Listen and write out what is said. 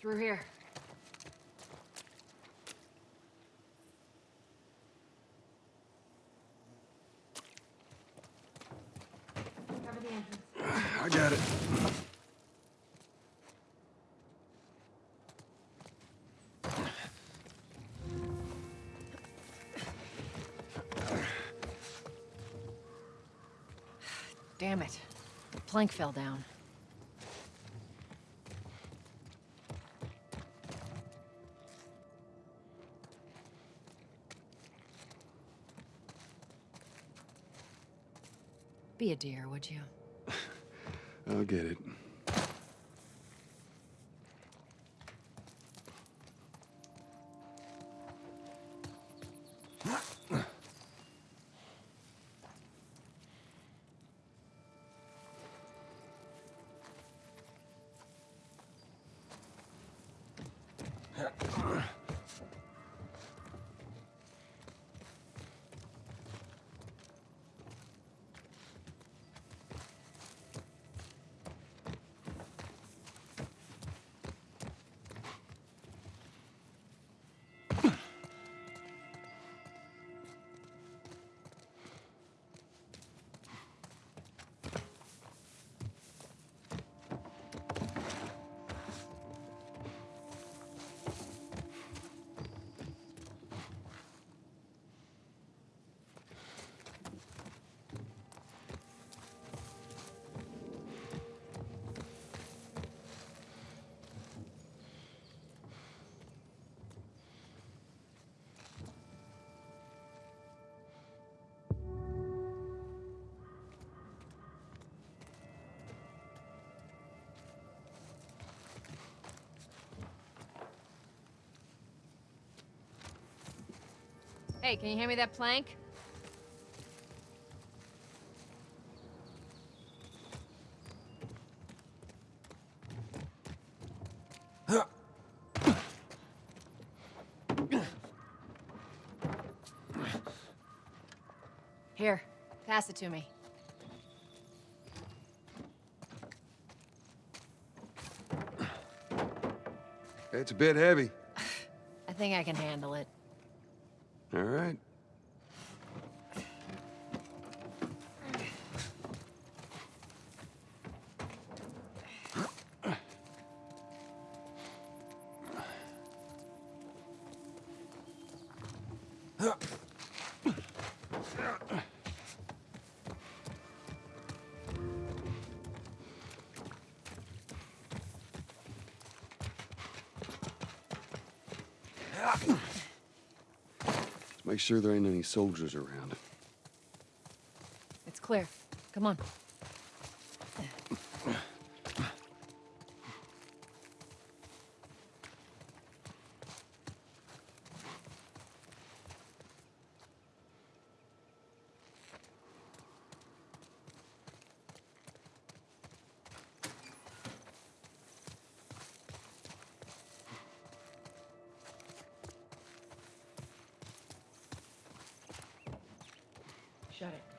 Through here. Cover the entrance. I got it. Damn it. The plank fell down. Be a dear, would you? I'll get it. Hey, can you hand me that plank? Here, pass it to me. It's a bit heavy. I think I can handle it. All right. Make sure there ain't any soldiers around. It's clear. Come on. Shut it.